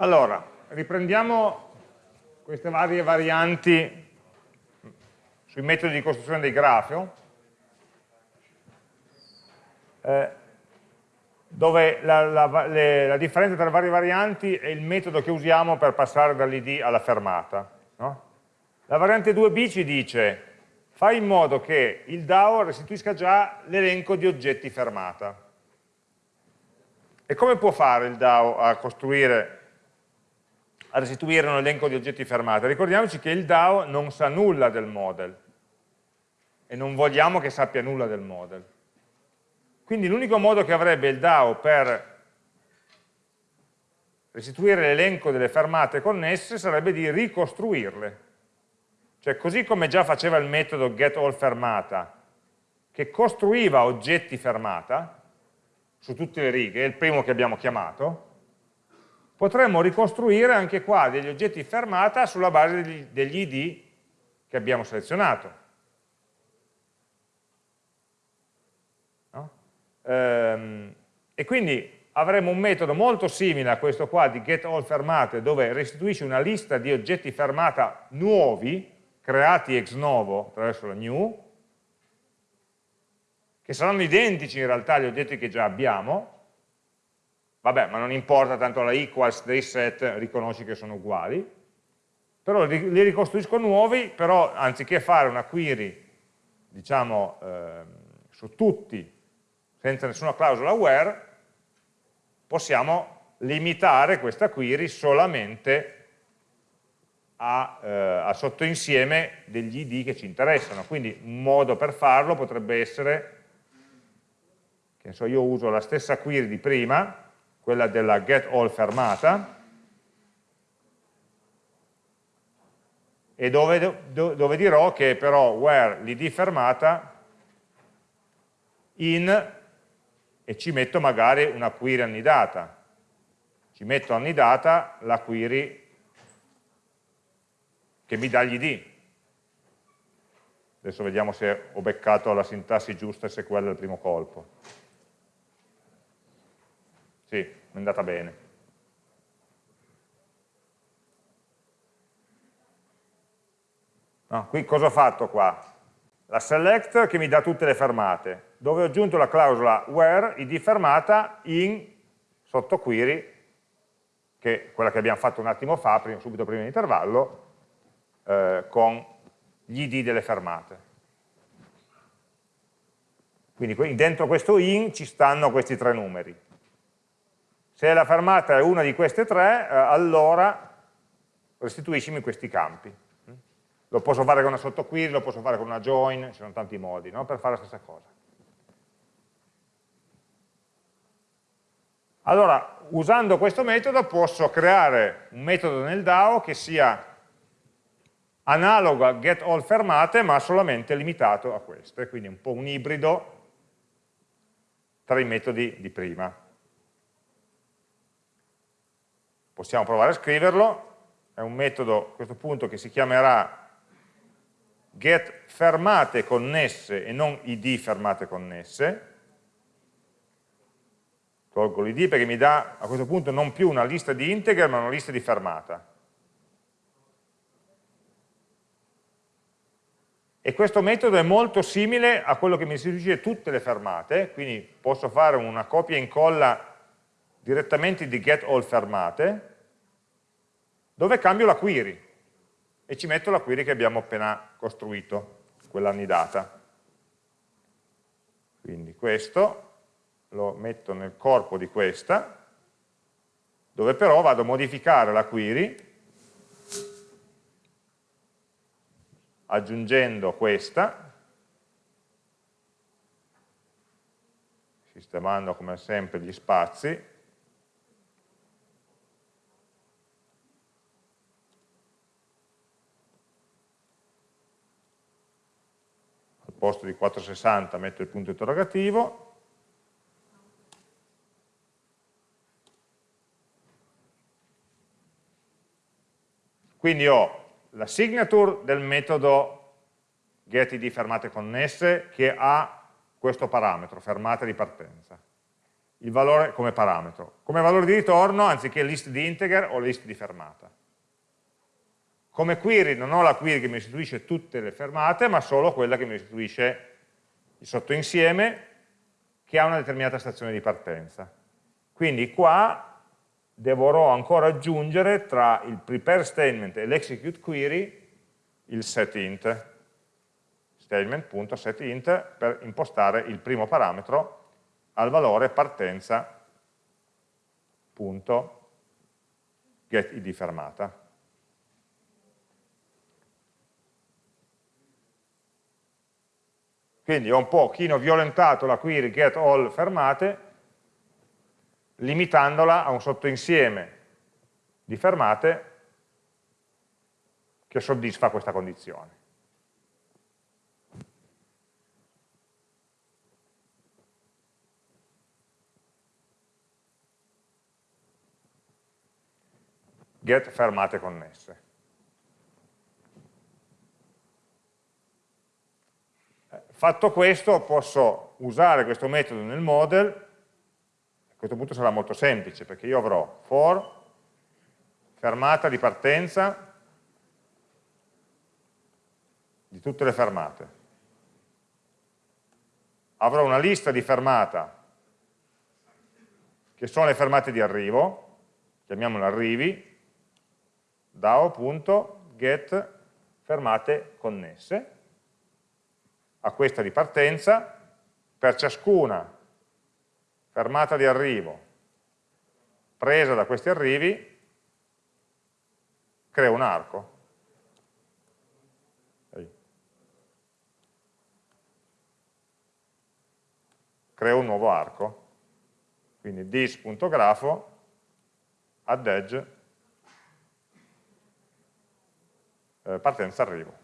Allora, riprendiamo queste varie varianti sui metodi di costruzione dei grafio, eh, dove la, la, le, la, differenza tra le varie varianti è il metodo che usiamo per passare dall'id alla fermata. No? La variante 2b ci dice fai in modo che il DAO restituisca già l'elenco di oggetti fermata. E come può fare il DAO a costruire a restituire un elenco di oggetti fermati. Ricordiamoci che il DAO non sa nulla del model e non vogliamo che sappia nulla del model. Quindi l'unico modo che avrebbe il DAO per restituire l'elenco delle fermate connesse sarebbe di ricostruirle. Cioè così come già faceva il metodo getAllFermata, che costruiva oggetti fermata su tutte le righe, il primo che abbiamo chiamato, potremmo ricostruire anche qua degli oggetti fermata sulla base degli, degli id che abbiamo selezionato. No? Ehm, e quindi avremo un metodo molto simile a questo qua di getAllFermate dove restituisce una lista di oggetti fermata nuovi creati ex novo attraverso la new che saranno identici in realtà agli oggetti che già abbiamo vabbè, ma non importa, tanto la equals dei set riconosci che sono uguali, però li, ricostruisco nuovi, però anziché fare una query, diciamo, eh, su tutti, senza nessuna clausola where, possiamo limitare questa query solamente a, eh, al sottoinsieme degli id che ci interessano. Quindi un modo per farlo potrebbe essere, che so, io uso la stessa query di prima, quella della getAll fermata, e dove, dove dirò che però where l'id fermata in e ci metto magari una query annidata. Ci metto annidata la query che mi dà gli id. Adesso vediamo se ho beccato la sintassi giusta e se quella è il primo colpo. Sì, è andata bene. No, qui cosa ho fatto qua? La select che mi dà tutte le fermate, dove ho aggiunto la clausola where id fermata in sotto query, che è quella che abbiamo fatto un attimo fa, prima, subito prima dell'intervallo, eh, con gli id delle fermate. Quindi dentro questo in ci stanno questi tre numeri. Se la fermata è una di queste tre, eh, allora restituiscimi questi campi. Lo posso fare con una sottoquery, lo posso fare con una join, ci sono tanti modi no? per fare la stessa cosa. Allora, usando questo metodo posso creare un metodo nel DAO che sia analogo a getAllFermate, ma solamente limitato a queste, quindi un po' un ibrido tra i metodi di prima. Possiamo provare a scriverlo, è un metodo a questo punto che si chiamerà get fermate connesse e non id fermate connesse, tolgo l'id perché mi dà a questo punto non più una lista di integer ma una lista di fermata. E questo metodo è molto simile a quello che mi restituisce tutte le fermate, quindi posso fare una copia e incolla direttamente di get all fermate, dove cambio la query e ci metto la query che abbiamo appena costruito, quella annidata. Quindi questo lo metto nel corpo di questa, dove però vado a modificare la query aggiungendo questa, sistemando come sempre gli spazi, posto di 460 metto il punto interrogativo, quindi ho la signature del metodo getID fermate connesse che ha questo parametro, fermate di partenza. il valore come parametro. Come valore di ritorno, anziché list di integer, ho list di fermata. Come query non ho la query che mi restituisce tutte le fermate, ma solo quella che mi restituisce il sottoinsieme che ha una determinata stazione di partenza. Quindi qua dovrò ancora aggiungere tra il prepare statement e l'execute query il setInt, statement.setInt per impostare il primo parametro al valore partenza.getID fermata. Quindi ho un pochino violentato la query get all fermate, limitandola a un sottoinsieme di fermate che soddisfa questa condizione. Get fermate connesse. Fatto questo posso usare questo metodo nel model, a questo punto sarà molto semplice perché io avrò for fermata di partenza di tutte le fermate. Avrò una lista di fermata che sono le fermate di arrivo, chiamiamole arrivi, dao.get fermate connesse, a questa di partenza, per ciascuna fermata di arrivo presa da questi arrivi, creo un arco. Creo un nuovo arco. Quindi dis.grafo add edge eh, partenza arrivo.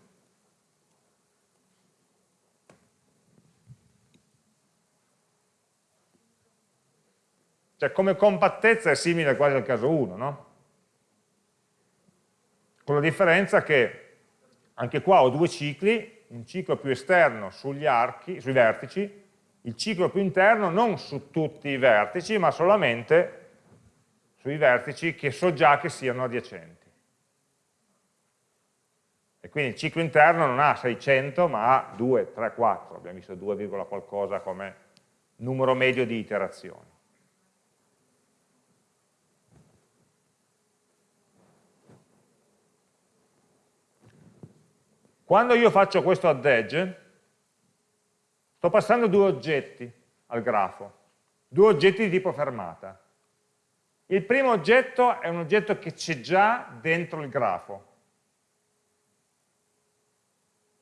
Cioè come compattezza è simile quasi al caso 1, no? Con la differenza che anche qua ho due cicli, un ciclo più esterno sugli archi, sui vertici, il ciclo più interno non su tutti i vertici, ma solamente sui vertici che so già che siano adiacenti. E quindi il ciclo interno non ha 600, ma ha 2, 3, 4, abbiamo visto 2, qualcosa come numero medio di iterazioni. Quando io faccio questo add edge, sto passando due oggetti al grafo, due oggetti di tipo fermata. Il primo oggetto è un oggetto che c'è già dentro il grafo.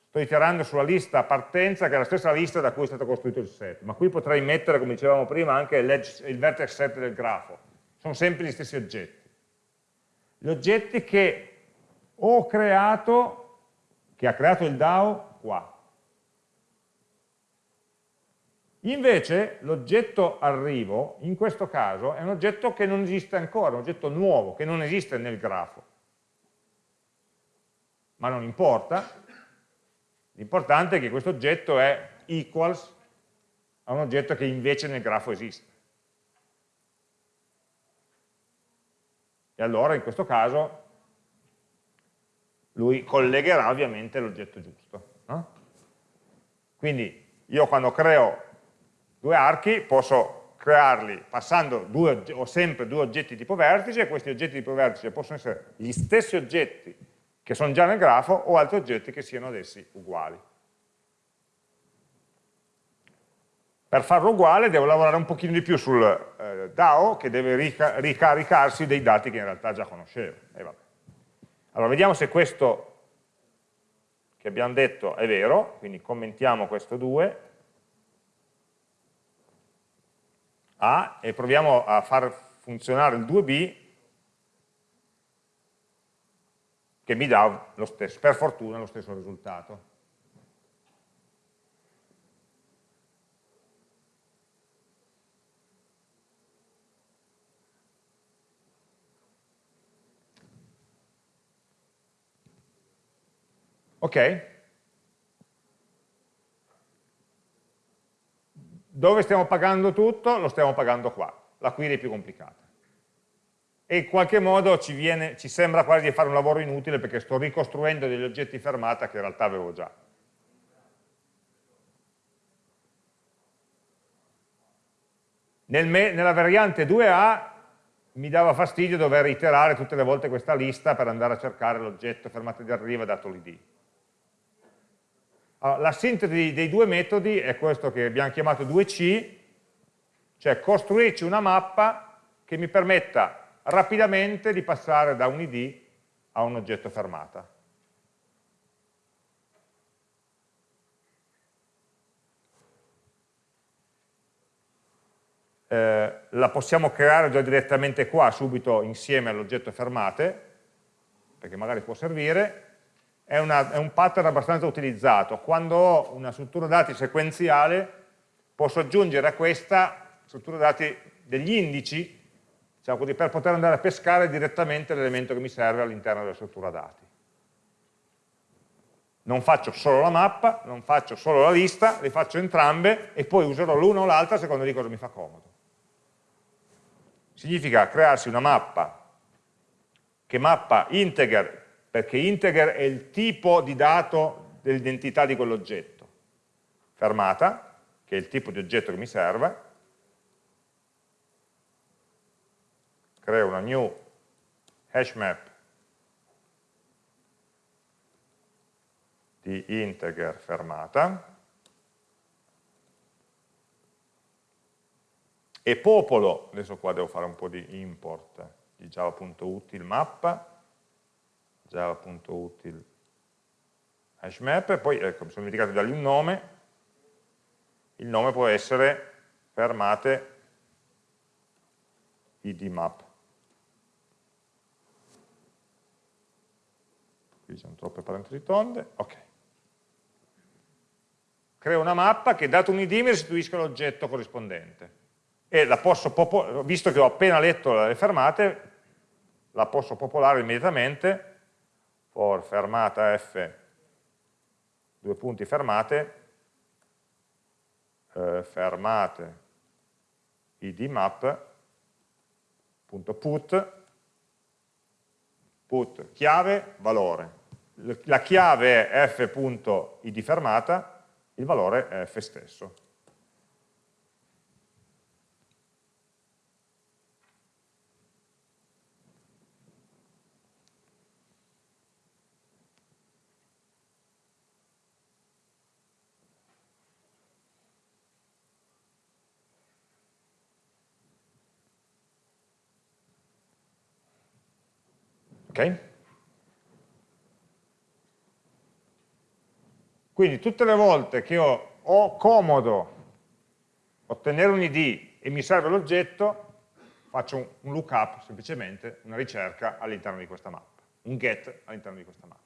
Sto iterando sulla lista partenza, che è la stessa lista da cui è stato costruito il set, ma qui potrei mettere, come dicevamo prima, anche il vertex set del grafo. Sono sempre gli stessi oggetti. Gli oggetti che ho creato che ha creato il DAO qua. Invece l'oggetto arrivo, in questo caso, è un oggetto che non esiste ancora, un oggetto nuovo, che non esiste nel grafo. Ma non importa, l'importante è che questo oggetto è equals a un oggetto che invece nel grafo esiste. E allora in questo caso lui collegherà ovviamente l'oggetto giusto. No? Quindi io quando creo due archi posso crearli passando due, ho sempre due oggetti tipo vertice e questi oggetti tipo vertice possono essere gli stessi oggetti che sono già nel grafo o altri oggetti che siano ad essi uguali. Per farlo uguale devo lavorare un pochino di più sul eh, DAO che deve rica ricaricarsi dei dati che in realtà già conoscevo. E vabbè. Allora, vediamo se questo che abbiamo detto è vero, quindi commentiamo questo 2, A, e proviamo a far funzionare il 2B, che mi dà stesso, per fortuna lo stesso risultato. Ok? Dove stiamo pagando tutto? Lo stiamo pagando qua, la query è più complicata. E in qualche modo ci, viene, ci sembra quasi di fare un lavoro inutile perché sto ricostruendo degli oggetti fermata che in realtà avevo già. Nel nella variante 2A mi dava fastidio dover iterare tutte le volte questa lista per andare a cercare l'oggetto fermata di arrivo dato l'id. Allora, la sintesi dei due metodi è questo che abbiamo chiamato 2C, cioè costruirci una mappa che mi permetta rapidamente di passare da un id a un oggetto fermata. eh, la possiamo creare già direttamente qua, subito insieme all'oggetto fermate, perché magari può servire, è, una, è, un pattern abbastanza utilizzato. Quando ho una struttura dati sequenziale, posso aggiungere a questa struttura dati degli indici, diciamo così, per poter andare a pescare direttamente l'elemento che mi serve all'interno della struttura dati. Non faccio solo la mappa, non faccio solo la lista, le faccio entrambe e poi userò l'una o l'altra secondo di cosa mi fa comodo significa crearsi una mappa che mappa integer, perché integer è il tipo di dato dell'identità di quell'oggetto, fermata, che è il tipo di oggetto che mi serve, creo una new hash map di integer fermata, e popolo, adesso qua devo fare un po' di import di java.util mappa, java.util hashmap, poi ecco, mi sono dimenticato di dargli un nome, il nome può essere fermate idmap. Qui sono troppe parentesi tonde, ok. Creo una mappa che dato un id mi restituisca l'oggetto corrispondente e la posso visto che ho appena letto le fermate, la posso popolare immediatamente for fermata f, due punti fermate, eh, fermate idmap.put, put chiave, valore. La chiave è f.id fermata, il valore è f stesso. Quindi tutte le volte che ho, ho comodo ottenere un id e mi serve l'oggetto, faccio un, un lookup, semplicemente una ricerca all'interno di questa mappa, un get all'interno di questa mappa.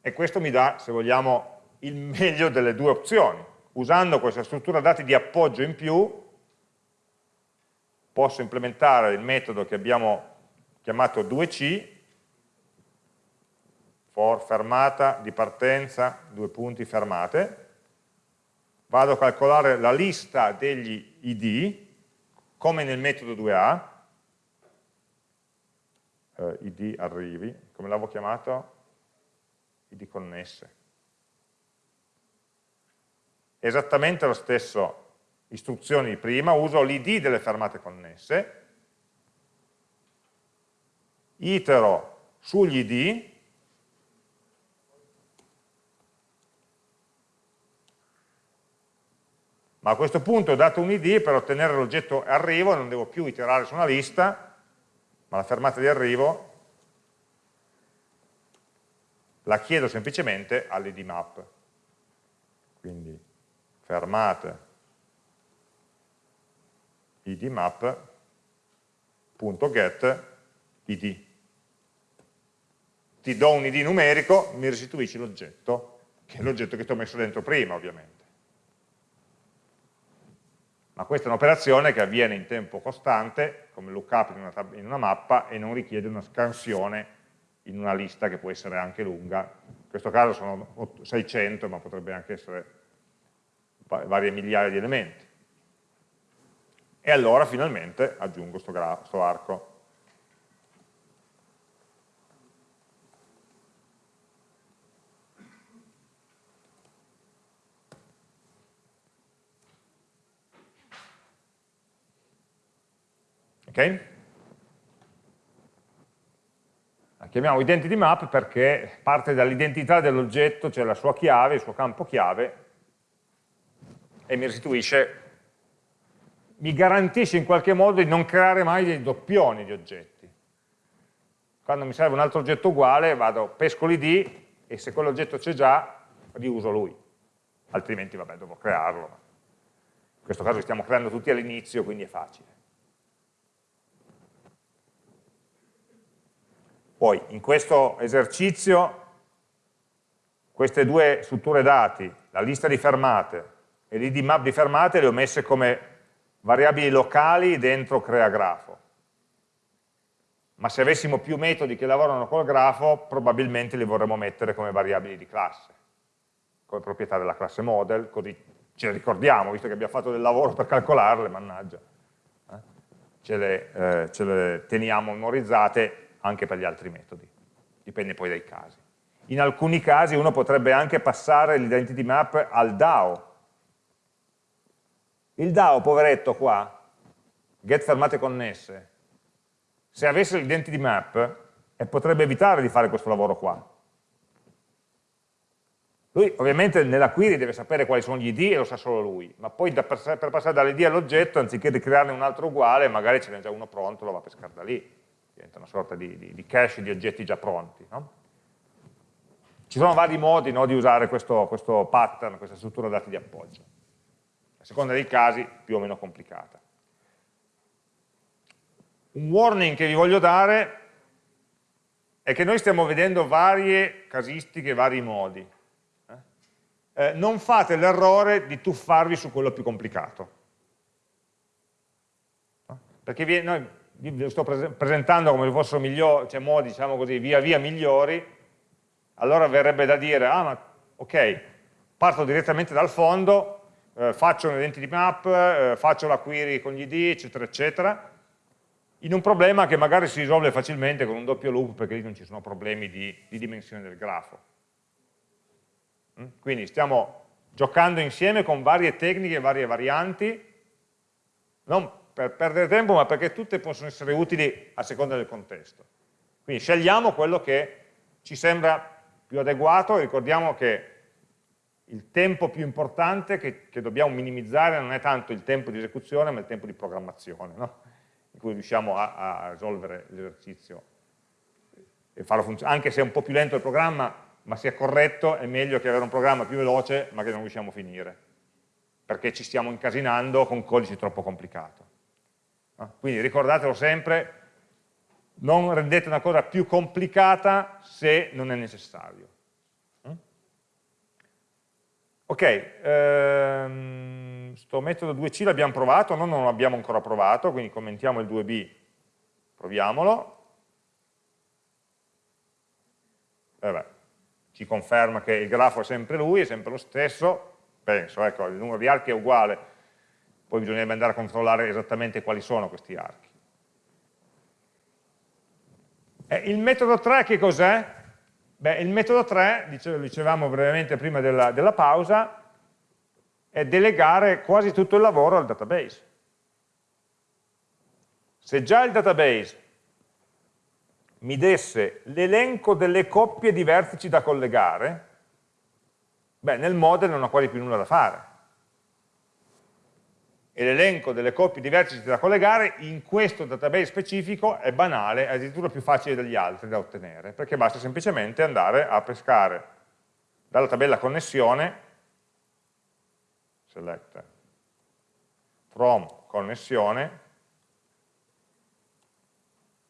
E questo mi dà, se vogliamo, il meglio delle due opzioni. Usando questa struttura dati di appoggio in più, posso implementare il metodo che abbiamo chiamato 2C, for fermata di partenza, due punti fermate, vado a calcolare la lista degli id, come nel metodo 2A, eh, id arrivi, come l'avevo chiamato? id connesse. Esattamente lo stesso istruzioni di prima, uso l'id delle fermate connesse, itero sugli id, ma a questo punto ho dato un id per ottenere l'oggetto arrivo, non devo più iterare su una lista, ma la fermata di arrivo la chiedo semplicemente all'id map. Quindi fermate idmap.get id. Ti do un id numerico, mi restituisci l'oggetto, che è l'oggetto che ti ho messo dentro prima, ovviamente. Ma questa è un'operazione che avviene in tempo costante, come lookup in una, in una mappa, e non richiede una scansione in una lista che può essere anche lunga, in questo caso sono 600, ma potrebbe anche essere varie migliaia di elementi. E allora finalmente aggiungo questo arco. Ok? La chiamiamo identity map perché parte dall'identità dell'oggetto, cioè la sua chiave, il suo campo chiave, e mi restituisce, mi garantisce in qualche modo di non creare mai dei doppioni di oggetti. Quando mi serve un altro oggetto uguale, vado, pesco l'id e se quell'oggetto c'è già, riuso lui. Altrimenti, vabbè, devo crearlo. In questo caso stiamo creando tutti all'inizio, quindi è facile. Poi in questo esercizio queste due strutture dati, la lista di fermate e l'id map di fermate le ho messe come variabili locali dentro crea grafo. Ma se avessimo più metodi che lavorano col grafo, probabilmente li vorremmo mettere come variabili di classe, come proprietà della classe model, così ce le ricordiamo, visto che abbiamo fatto del lavoro per calcolarle, mannaggia. Eh? Ce, le, eh, ce le teniamo memorizzate anche per gli altri metodi, dipende poi dai casi. In alcuni casi uno potrebbe anche passare l'identity map al DAO. Il DAO, poveretto qua, get fermate connesse, se avesse l'identity map eh, potrebbe evitare di fare questo lavoro qua. Lui ovviamente nella query deve sapere quali sono gli id e lo sa solo lui, ma poi da, per, per passare dall'id all'oggetto, anziché di crearne un altro uguale, magari ce n'è già uno pronto, lo va a pescare da lì diventa una sorta di, di, di cache di oggetti già pronti. No? Ci sono vari modi no, di usare questo, questo pattern, questa struttura dati di appoggio. Seconda dei casi più o meno complicata. Un warning che vi voglio dare è che noi stiamo vedendo varie casistiche, vari modi. Eh? Eh, non fate l'errore di tuffarvi su quello più complicato. Perché vi, noi vi sto presentando come se fossero migliori, cioè modi, diciamo così, via via migliori, allora verrebbe da dire, ah ma ok, parto direttamente dal fondo, eh, faccio un identity map, eh, faccio la query con gli id, eccetera, eccetera, in un problema che magari si risolve facilmente con un doppio loop, perché lì non ci sono problemi di, di dimensione del grafo. Mm? Quindi stiamo giocando insieme con varie tecniche, varie varianti, non per perdere tempo, ma perché tutte possono essere utili a seconda del contesto. Quindi scegliamo quello che ci sembra più adeguato ricordiamo che il tempo più importante che, che, dobbiamo minimizzare non è tanto il tempo di esecuzione, ma il tempo di programmazione, no? in cui riusciamo a, a risolvere l'esercizio. Anche se è un po' più lento il programma, ma sia corretto, è meglio che avere un programma più veloce, ma che non riusciamo a finire, perché ci stiamo incasinando con codice troppo complicato. Quindi ricordatelo sempre, non rendete una cosa più complicata se non è necessario. Ok, ehm, sto metodo 2C l'abbiamo provato, no, non l'abbiamo ancora provato, quindi commentiamo il 2B, proviamolo. Vabbè, ci conferma che il grafo è sempre lui, è sempre lo stesso, penso, ecco, il numero di archi è uguale, poi bisognerebbe andare a controllare esattamente quali sono questi archi. Eh, il metodo 3 che cos'è? Beh, il metodo 3, dicevamo brevemente prima della, della pausa, è delegare quasi tutto il lavoro al database. Se già il database mi desse l'elenco delle coppie di vertici da collegare, beh, nel model non ho quasi più nulla da fare e l'elenco delle coppie di vertici da collegare in questo database specifico è banale, è addirittura più facile degli altri da ottenere, perché basta semplicemente andare a pescare dalla tabella connessione, select from connessione,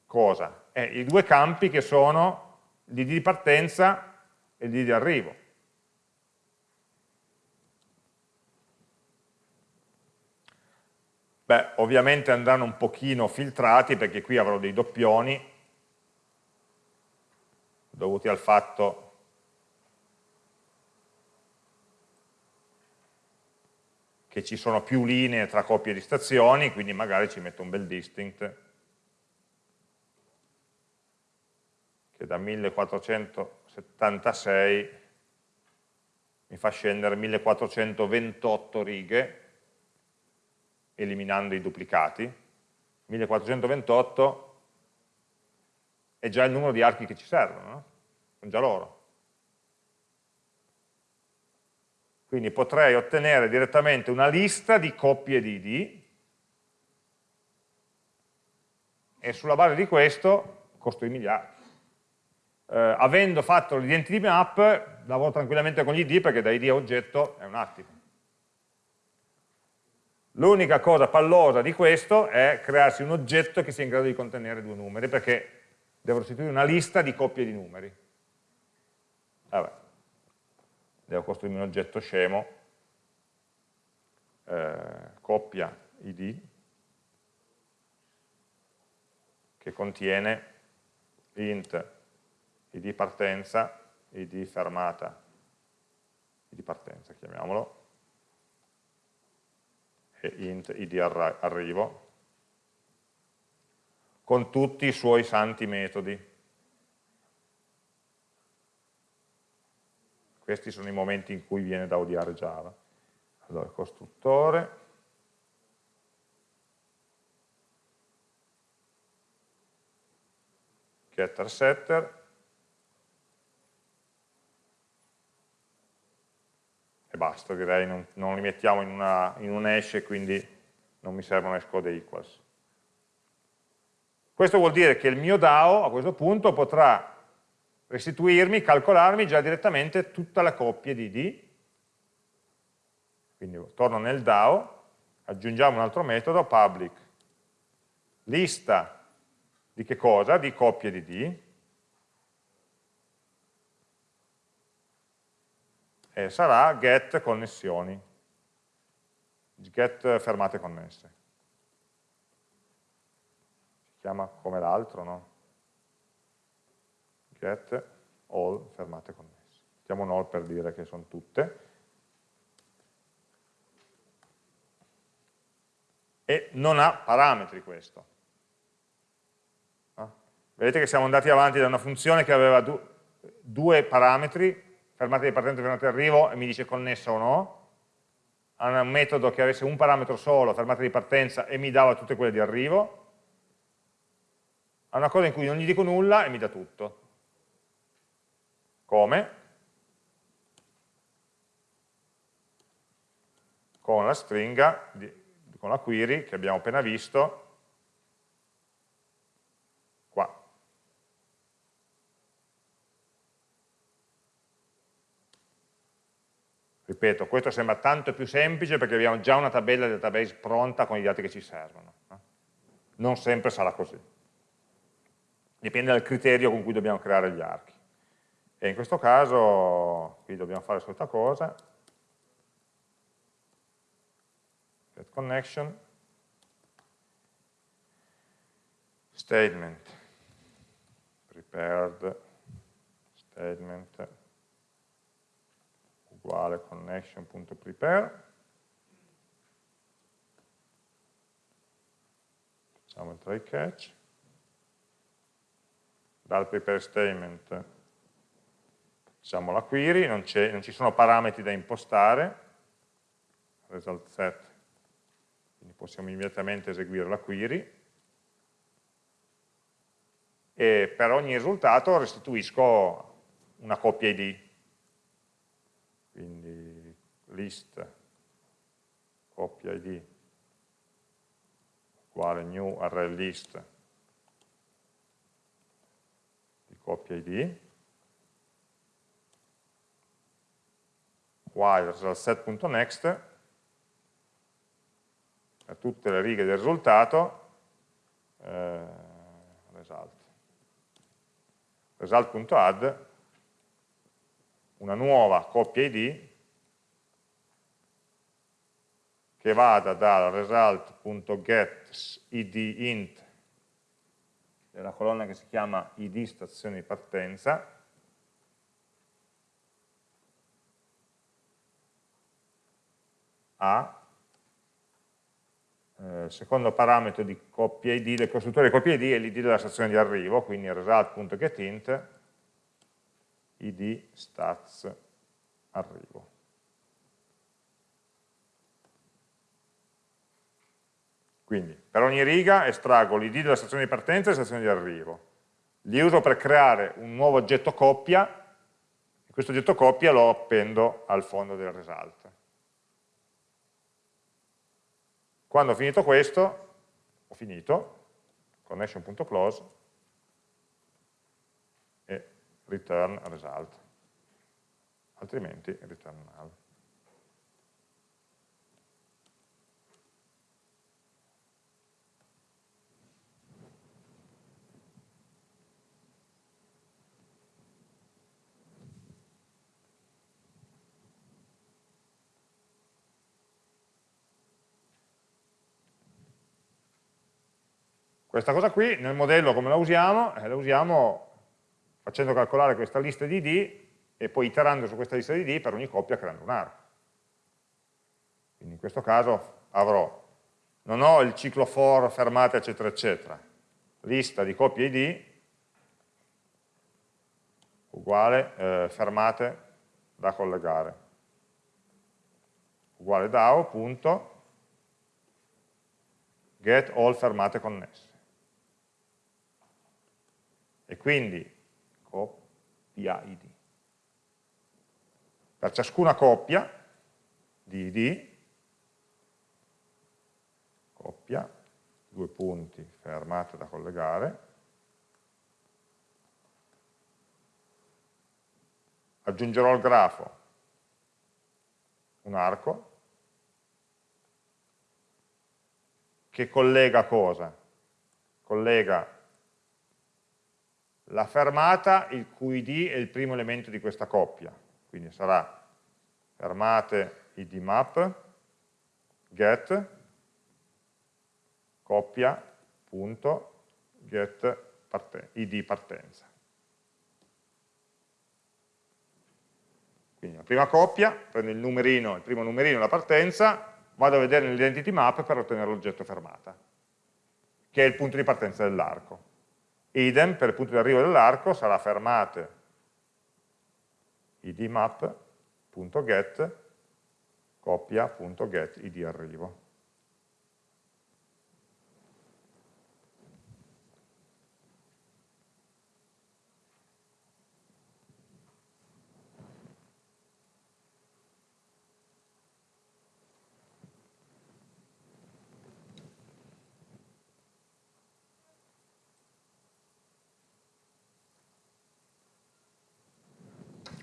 cosa? Eh, I due campi che sono l'id di partenza e l'id di arrivo. Beh, ovviamente andranno un pochino filtrati perché qui avrò dei doppioni dovuti al fatto che ci sono più linee tra coppie di stazioni, quindi magari ci metto un bel distinct che da 1476 mi fa scendere 1428 righe eliminando i duplicati. 1428 è già il numero di archi che ci servono, no? sono già loro. Quindi potrei ottenere direttamente una lista di coppie di ID e sulla base di questo costruirmi gli archi. Eh, avendo fatto l'identity map, lavoro tranquillamente con gli ID perché da ID a oggetto è un attimo. L'unica cosa pallosa di questo è crearsi un oggetto che sia in grado di contenere due numeri, perché devo restituire una lista di coppie di numeri. Vabbè. Devo costruirmi un oggetto scemo, eh, coppia id, che contiene int id partenza, id fermata, id partenza chiamiamolo, e int id arrivo, con tutti i suoi santi metodi. Questi sono i momenti in cui viene da odiare Java. Allora, costruttore, getter setter, e basta, direi, non, non li mettiamo in, una, in un hash e quindi non mi servono hash code equals. Questo vuol dire che il mio DAO a questo punto potrà restituirmi, calcolarmi già direttamente tutta la coppia di D, quindi torno nel DAO, aggiungiamo un altro metodo, public, lista di che cosa? Di coppie di D, e sarà get connessioni, get fermate connesse. Si chiama come l'altro, no? get all fermate connesse. Mettiamo un all per dire che sono tutte. E non ha parametri questo. No? Vedete che siamo andati avanti da una funzione che aveva du due parametri, fermate di partenza e fermate di arrivo, e mi dice connessa o no, a un metodo che avesse un parametro solo, fermata di partenza, e mi dava tutte quelle di arrivo, a una cosa in cui non gli dico nulla e mi dà tutto. Come? Con la stringa, con la query che abbiamo appena visto, qua. Ripeto, questo sembra tanto più semplice perché abbiamo già una tabella di database pronta con i dati che ci servono. Non sempre sarà così. Dipende dal criterio con cui dobbiamo creare gli archi. E in questo caso qui dobbiamo fare solita cosa, get connection, statement, prepared statement uguale connection.prepare, facciamo il try catch, dal prepare statement facciamo la query, non, non, ci sono parametri da impostare, result set, quindi possiamo immediatamente eseguire la query, e per ogni risultato restituisco una coppia id, list coppia id uguale new array list di coppia id, while set.next per tutte le righe del risultato eh, result. Result.add una nuova coppia id che vada dal result.get id int della colonna che si chiama id stazione di partenza a il secondo parametro di coppia ID, del costruttore di coppia ID è l'id della stazione di arrivo, quindi result.getInt id stats arrivo. Quindi per ogni riga estraggo l'id della stazione di partenza e la stazione di arrivo. Li uso per creare un nuovo oggetto coppia e questo oggetto coppia lo appendo al fondo del result. Quando ho finito questo, ho finito, connection.close e return result, altrimenti return null. Questa cosa qui nel modello come la usiamo? Eh, la usiamo facendo calcolare questa lista di ID e poi iterando su questa lista di ID per ogni coppia creando un arco. Quindi in questo caso avrò, non ho il ciclo for, fermate, eccetera, eccetera, lista di coppie ID uguale eh, fermate da collegare, uguale DAO, punto, get all fermate connesse quindi coppia id. Per ciascuna coppia di id, coppia, due punti, fermate da collegare, aggiungerò al grafo un arco che collega cosa? Collega la fermata il cui id è il primo elemento di questa coppia, quindi sarà fermate id map get coppia punto get parten id partenza. Quindi la prima coppia, prendo il numerino, il primo numerino, la partenza, vado a vedere nell'identity map per ottenere l'oggetto fermata, che è il punto di partenza dell'arco idem per il punto di arrivo dell'arco sarà fermate idmap.get coppia.get id arrivo.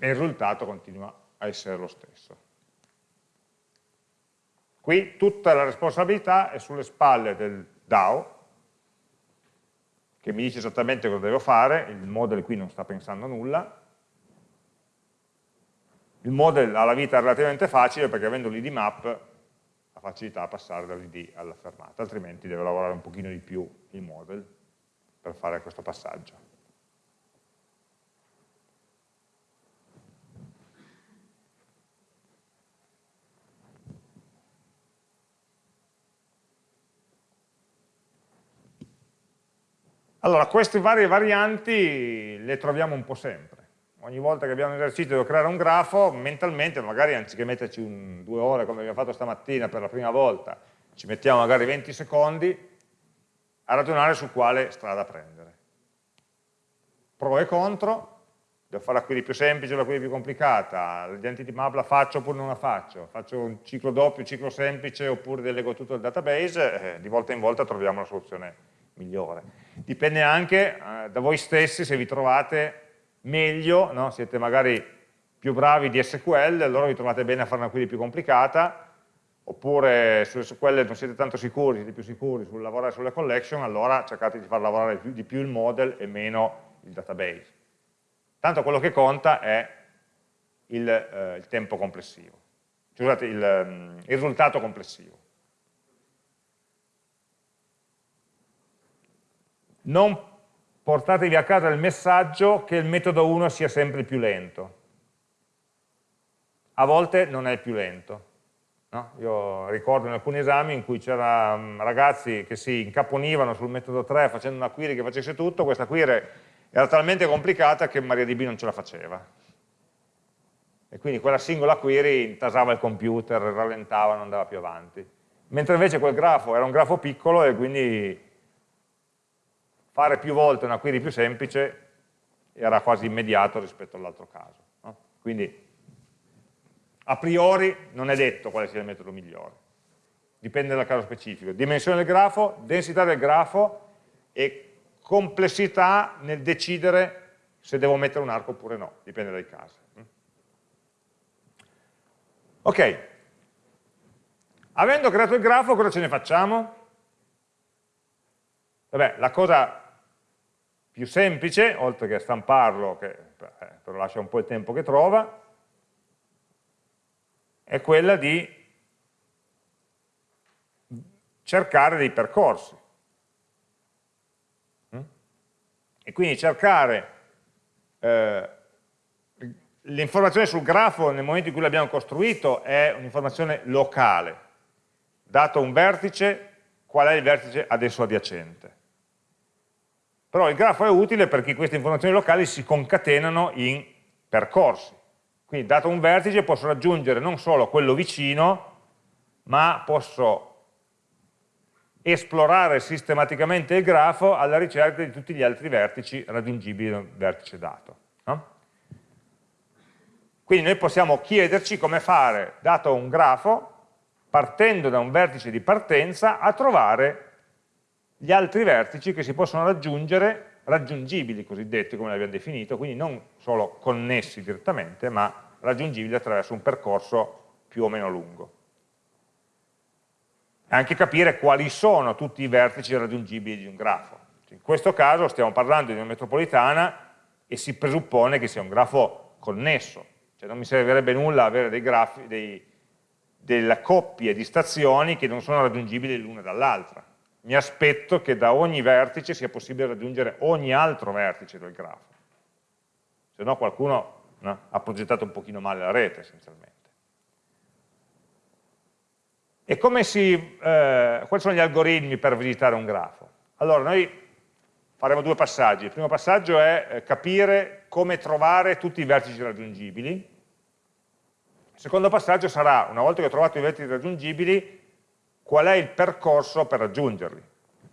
E il risultato continua a essere lo stesso. Qui tutta la responsabilità è sulle spalle del DAO, che mi dice esattamente cosa devo fare, il model qui non sta pensando a nulla, il model ha la vita relativamente facile perché avendo l'id map ha facilità a passare dall'id alla fermata, altrimenti deve lavorare un pochino di più il model per fare questo passaggio. Allora, queste varie varianti le troviamo un po' sempre. Ogni volta che abbiamo un esercizio di creare un grafo, mentalmente, magari anziché metterci un, due ore come abbiamo fatto stamattina per la prima volta, ci mettiamo magari 20 secondi a ragionare su quale strada prendere. Pro e contro, devo fare la query più semplice o la query più complicata, l'identity map la faccio oppure non la faccio, faccio un ciclo doppio, un ciclo semplice oppure delego tutto il database, eh, di volta in volta troviamo la soluzione migliore. Dipende anche eh, da voi stessi se vi trovate meglio, no? siete magari più bravi di SQL, allora vi trovate bene a fare una query più complicata, oppure su SQL non siete tanto sicuri, siete più sicuri sul lavorare sulle collection, allora cercate di far lavorare di più il model e meno il database. Tanto quello che conta è il, eh, il tempo complessivo, scusate, il, mm, il risultato complessivo. Non portatevi a casa il messaggio che il metodo 1 sia sempre più lento. A volte non è più lento. No? Io ricordo in alcuni esami in cui c'erano ragazzi che si incaponivano sul metodo 3 facendo una query che facesse tutto, questa query era talmente complicata che MariaDB non ce la faceva. E quindi quella singola query intasava il computer, rallentava, non andava più avanti. Mentre invece quel grafo era un grafo piccolo e quindi fare più volte una query più semplice era quasi immediato rispetto all'altro caso. No? Quindi a priori non è detto quale sia il metodo migliore, dipende dal caso specifico. Dimensione del grafo, densità del grafo e complessità nel decidere se devo mettere un arco oppure no, dipende dai casi. Ok, avendo creato il grafo cosa ce ne facciamo? Vabbè, la cosa più semplice, oltre che stamparlo, che eh, però lascia un po' il tempo che trova, è quella di cercare dei percorsi. Mm? E quindi cercare eh, l'informazione sul grafo nel momento in cui l'abbiamo costruito è un'informazione locale. Dato un vertice, qual è il vertice adesso adiacente? Però il grafo è utile perché queste informazioni locali si concatenano in percorsi. Quindi dato un vertice posso raggiungere non solo quello vicino, ma posso esplorare sistematicamente il grafo alla ricerca di tutti gli altri vertici raggiungibili da un vertice dato. No? Quindi noi possiamo chiederci come fare, dato un grafo, partendo da un vertice di partenza, a trovare gli altri vertici che si possono raggiungere raggiungibili cosiddetti come li abbiamo definito, quindi non solo connessi direttamente, ma raggiungibili attraverso un percorso più o meno lungo. E anche capire quali sono tutti i vertici raggiungibili di un grafo. In questo caso stiamo parlando di una metropolitana e si presuppone che sia un grafo connesso, cioè non mi servirebbe nulla avere dei grafi, dei, delle coppie di stazioni che non sono raggiungibili l'una dall'altra mi aspetto che da ogni vertice sia possibile raggiungere ogni altro vertice del grafo. Se no qualcuno no, ha progettato un pochino male la rete essenzialmente. E si, eh, quali sono gli algoritmi per visitare un grafo? Allora, noi faremo due passaggi. Il primo passaggio è eh, capire come trovare tutti i vertici raggiungibili. Il secondo passaggio sarà, una volta che ho trovato i vertici raggiungibili, qual è il percorso per raggiungerli.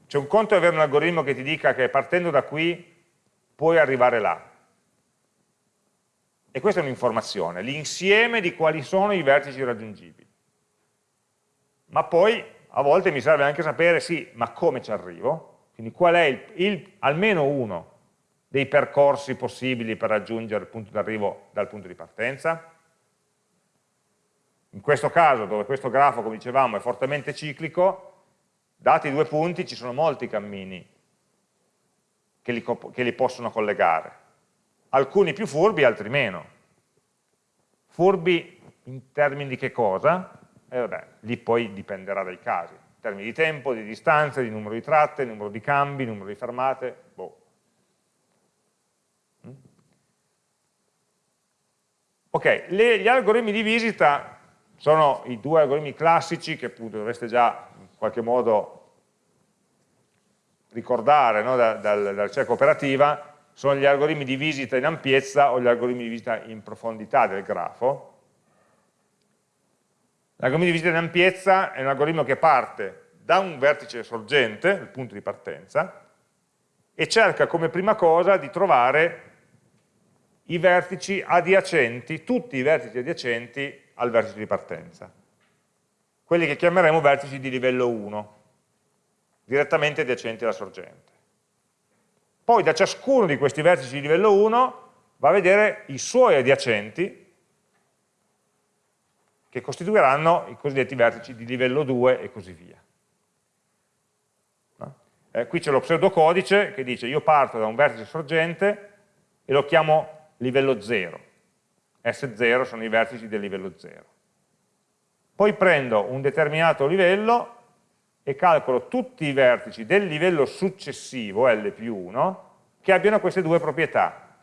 C'è un conto è avere un algoritmo che ti dica che partendo da qui puoi arrivare là. E questa è un'informazione, l'insieme di quali sono i vertici raggiungibili. Ma poi a volte mi serve anche sapere, sì, ma come ci arrivo? Quindi qual è il, il, almeno uno dei percorsi possibili per raggiungere il punto d'arrivo dal punto di partenza? In questo caso, dove questo grafo, come dicevamo, è fortemente ciclico, dati i due punti ci sono molti cammini che li, che li possono collegare. Alcuni più furbi, altri meno. Furbi in termini di che cosa? E eh vabbè, lì poi dipenderà dai casi. In termini di tempo, di distanza, di numero di tratte, numero di cambi, numero di fermate, boh. Mm? Ok, le, gli algoritmi di visita sono i due algoritmi classici che appunto dovreste già in qualche modo ricordare no, da, da, dalla ricerca operativa, sono gli algoritmi di visita in ampiezza o gli algoritmi di visita in profondità del grafo. L'algoritmo di visita in ampiezza è un algoritmo che parte da un vertice sorgente, il punto di partenza, e cerca come prima cosa di trovare i vertici adiacenti, tutti i vertici adiacenti al vertice di partenza. Quelli che chiameremo vertici di livello 1, direttamente adiacenti alla sorgente. Poi da ciascuno di questi vertici di livello 1 va a vedere i suoi adiacenti che costituiranno i cosiddetti vertici di livello 2 e così via. Eh, qui c'è lo pseudocodice che dice io parto da un vertice sorgente e lo chiamo livello 0 S0 sono i vertici del livello 0. Poi prendo un determinato livello e calcolo tutti i vertici del livello successivo, L più 1, che abbiano queste due proprietà,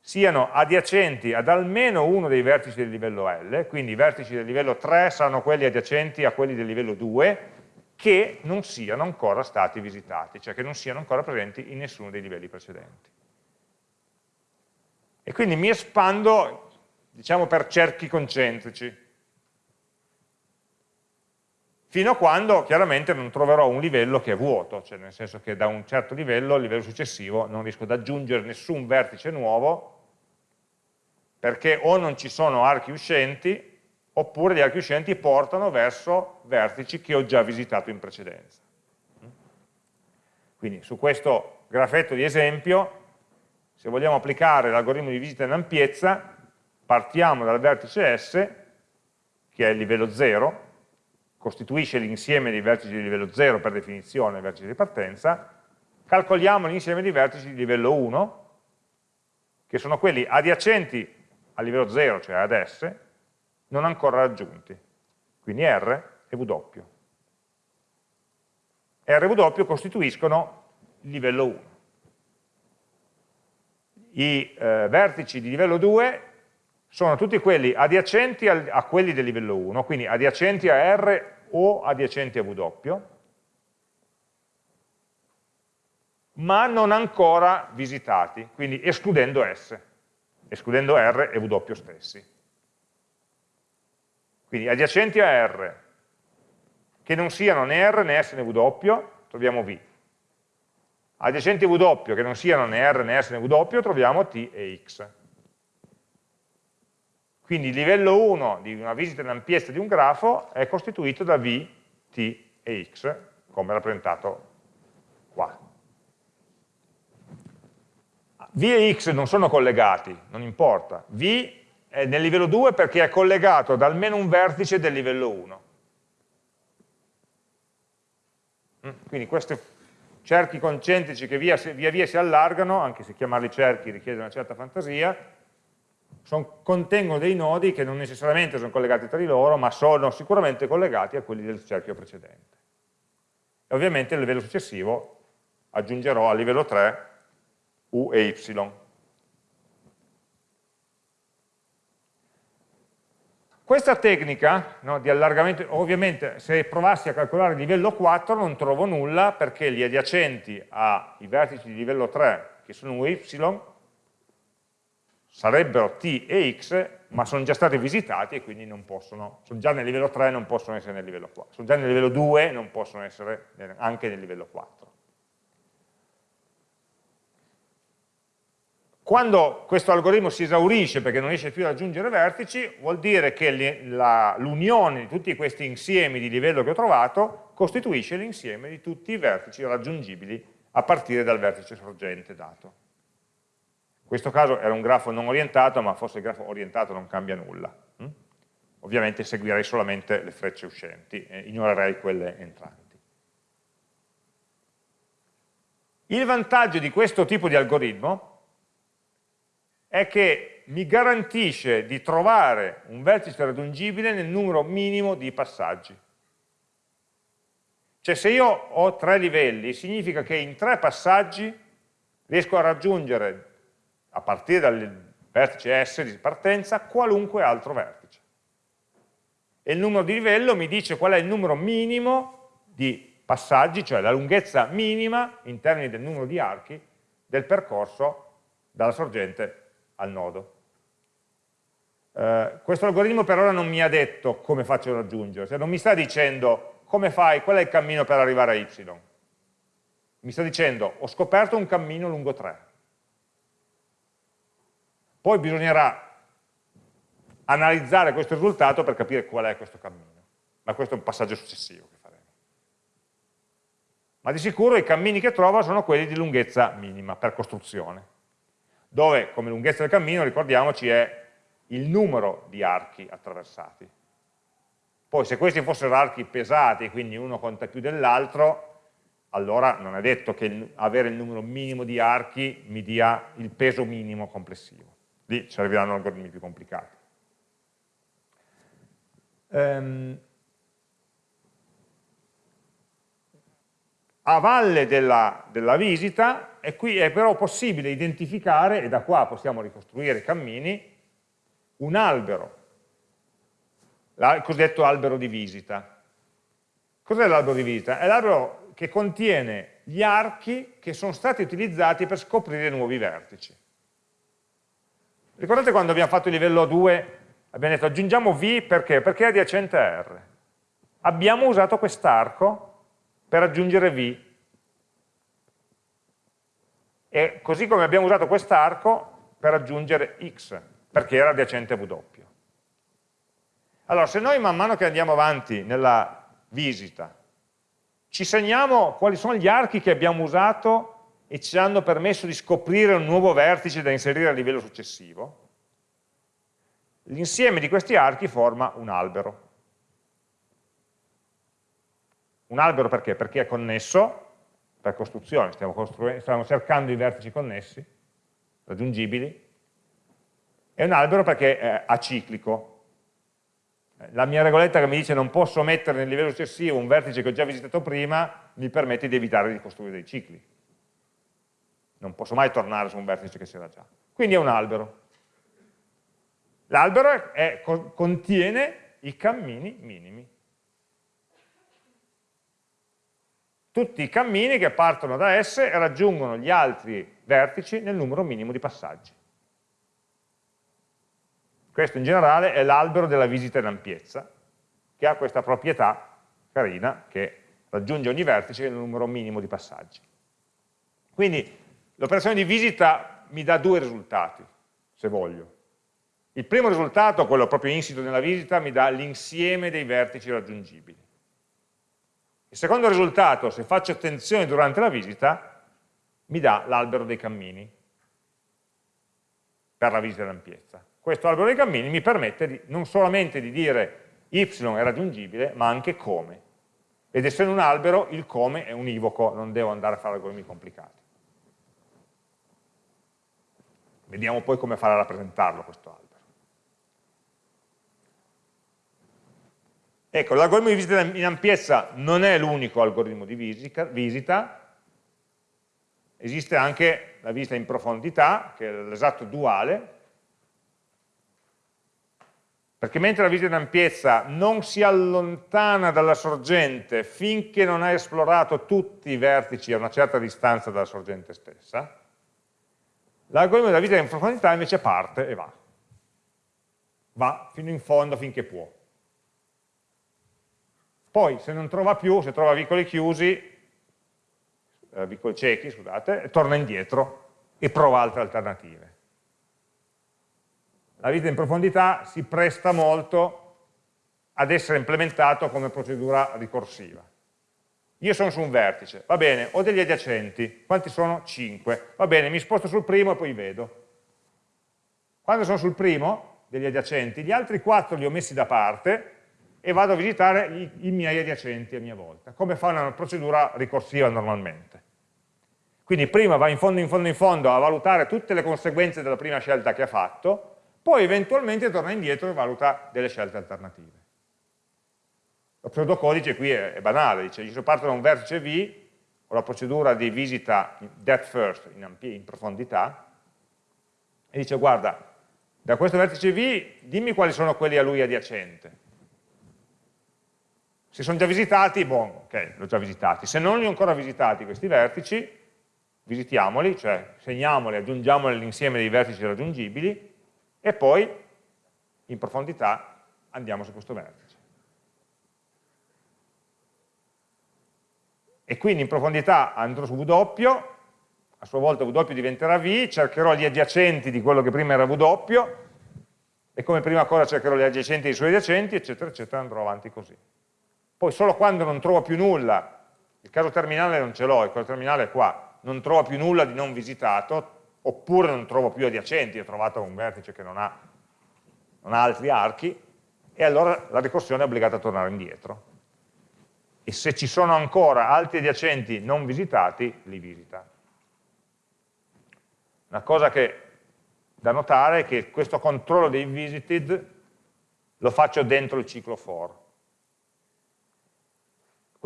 siano adiacenti ad almeno uno dei vertici del livello L, quindi i vertici del livello 3 saranno quelli adiacenti a quelli del livello 2, che non siano ancora stati visitati, cioè che non siano ancora presenti in nessuno dei livelli precedenti. E quindi mi espando, diciamo, per cerchi concentrici, fino a quando chiaramente non troverò un livello che è vuoto, cioè nel senso che da un certo livello al livello successivo non riesco ad aggiungere nessun vertice nuovo perché o non ci sono archi uscenti oppure gli archi uscenti portano verso vertici che ho già visitato in precedenza. Quindi su questo grafetto di esempio, se vogliamo applicare l'algoritmo di visita in ampiezza, partiamo dal vertice S, che è il livello 0, costituisce l'insieme dei vertici di livello 0 per definizione, vertici di partenza, calcoliamo l'insieme di vertici di livello 1, che sono quelli adiacenti a livello 0, cioè ad S, non ancora raggiunti. Quindi R e W. R e W costituiscono il livello 1. I eh, vertici di livello 2 sono tutti quelli adiacenti a, a quelli del livello 1, quindi adiacenti a R o adiacenti a W, ma non ancora visitati, quindi escludendo S, escludendo R e W stessi. Quindi adiacenti a R, che non siano né R né S né W, troviamo V. Adiacenti W, che non siano né R né S né W, troviamo T e X. Quindi il livello 1 di una visita in ampiezza di un grafo è costituito da V, T e X, come rappresentato qua. V e X non sono collegati, non importa. V è nel livello 2 perché è collegato ad almeno un vertice del livello 1. Mm, quindi questi cerchi concentrici che via via, via si allargano, anche se chiamarli cerchi richiede una certa fantasia, sono, contengono dei nodi che non necessariamente sono collegati tra di loro, ma sono sicuramente collegati a quelli del cerchio precedente. E ovviamente a livello successivo aggiungerò a livello 3 U e Y. Questa tecnica no, di allargamento, ovviamente se provassi a calcolare il livello 4 non trovo nulla perché gli adiacenti ai vertici di livello 3, che sono Y, sarebbero t e x, ma sono già stati visitati e quindi non possono, sono già nel livello 3 e non possono essere nel livello 4, sono già nel livello 2 e non possono essere anche nel livello 4. Quando questo algoritmo si esaurisce perché non riesce più ad aggiungere vertici, vuol dire che l'unione di tutti questi insiemi di livello che ho trovato costituisce l'insieme di tutti i vertici raggiungibili a partire dal vertice sorgente dato. In questo caso era un grafo non orientato, ma forse il grafo orientato non cambia nulla. Hm? Ovviamente seguirei solamente le frecce uscenti, e ignorerei quelle entranti. Il vantaggio di questo tipo di algoritmo è che mi garantisce di trovare un vertice raggiungibile nel numero minimo di passaggi. Cioè se io ho tre livelli, significa che in tre passaggi riesco a raggiungere a partire dal vertice S di partenza, qualunque altro vertice. E il numero di livello mi dice qual è il numero minimo di passaggi, cioè la lunghezza minima in termini del numero di archi del percorso dalla sorgente al nodo. Eh, questo algoritmo per ora non mi ha detto come faccio a raggiungere, cioè non mi sta dicendo come fai, qual è il cammino per arrivare a Y. Mi sta dicendo ho scoperto un cammino lungo 3 poi bisognerà analizzare questo risultato per capire qual è questo cammino, ma questo è un passaggio successivo che faremo. Ma di sicuro i cammini che trova sono quelli di lunghezza minima per costruzione, dove come lunghezza del cammino, ricordiamoci, è il numero di archi attraversati. Poi se questi fossero archi pesati, quindi uno conta più dell'altro, allora non è detto che avere il numero minimo di archi mi dia il peso minimo complessivo lì serviranno algoritmi più complicati. Um, a valle della, della visita e qui è però possibile identificare, e da qua possiamo ricostruire i cammini, un albero, il cosiddetto albero di visita. Cos'è l'albero di visita? È l'albero che contiene gli archi che sono stati utilizzati per scoprire nuovi vertici. Ricordate quando abbiamo fatto il livello 2, abbiamo detto aggiungiamo V perché? Perché è adiacente a R. Abbiamo usato quest'arco per aggiungere V. E così come abbiamo usato quest'arco per aggiungere X, perché era adiacente a W. Allora, se noi man mano che andiamo avanti nella visita, ci segniamo quali sono gli archi che abbiamo usato e ci hanno permesso di scoprire un nuovo vertice da inserire a livello successivo, l'insieme di questi archi forma un albero. Un albero perché? Perché è connesso, per costruzione, stiamo, stiamo cercando i vertici connessi, raggiungibili, è un albero perché è aciclico. La mia regoletta che mi dice non posso mettere nel livello successivo un vertice che ho già visitato prima, mi permette di evitare di costruire dei cicli. Non posso mai tornare su un vertice che c'era già. Quindi è un albero. L'albero contiene i cammini minimi. Tutti i cammini che partono da S e raggiungono gli altri vertici nel numero minimo di passaggi. Questo in generale è l'albero della visita in ampiezza, che ha questa proprietà carina che raggiunge ogni vertice nel numero minimo di passaggi. Quindi l'operazione di visita mi dà due risultati, se voglio. Il primo risultato, quello proprio insito nella visita, mi dà l'insieme dei vertici raggiungibili. Il secondo risultato, se faccio attenzione durante la visita, mi dà l'albero dei cammini per la visita d'ampiezza. Questo albero dei cammini mi permette di, non solamente di dire y è raggiungibile, ma anche come. Ed essendo un albero, il come è univoco, non devo andare a fare algoritmi complicati. Vediamo poi come fare a rappresentarlo questo albero. Ecco, l'algoritmo di visita in ampiezza non è l'unico algoritmo di visita, esiste anche la visita in profondità, che è l'esatto duale, perché mentre la visita in ampiezza non si allontana dalla sorgente finché non ha esplorato tutti i vertici a una certa distanza dalla sorgente stessa, l'algoritmo della visita in profondità invece parte e va. Va fino in fondo finché può. Poi se non trova più, se trova vicoli chiusi, eh, vicoli ciechi, scusate, torna indietro e prova altre alternative. La vita in profondità si presta molto ad essere implementato come procedura ricorsiva. Io sono su un vertice, va bene, ho degli adiacenti, quanti sono? 5. Va bene, mi sposto sul primo e poi vedo. Quando sono sul primo degli adiacenti, gli altri 4 li ho messi da parte e vado a visitare i, i miei adiacenti a mia volta, come fa una procedura ricorsiva normalmente. Quindi prima va in fondo, in fondo, in fondo a valutare tutte le conseguenze della prima scelta che ha fatto, poi eventualmente torna indietro e valuta delle scelte alternative. Lo pseudocodice qui è, è banale, dice io parto da un vertice V, ho la procedura di visita depth first, in, in profondità, e dice guarda, da questo vertice V dimmi quali sono quelli a lui adiacente, se sono già visitati, buon, ok, li ho già visitati. Se non li ho ancora visitati questi vertici, visitiamoli, cioè segniamoli, aggiungiamoli all'insieme dei vertici raggiungibili e poi in profondità andiamo su questo vertice. E quindi in profondità andrò su W, a sua volta W diventerà V, cercherò gli adiacenti di quello che prima era W, e come prima cosa cercherò gli adiacenti dei suoi adiacenti, eccetera, eccetera, andrò avanti così. Poi solo quando non trovo più nulla, il caso terminale non ce l'ho, il caso terminale è qua, non trovo più nulla di non visitato, oppure non trovo più adiacenti, ho trovato un vertice che non ha, non ha altri archi, e allora la ricorsione è obbligata a tornare indietro. E se ci sono ancora altri adiacenti non visitati, li visita. Una cosa che da notare è che questo controllo dei visited lo faccio dentro il ciclo for.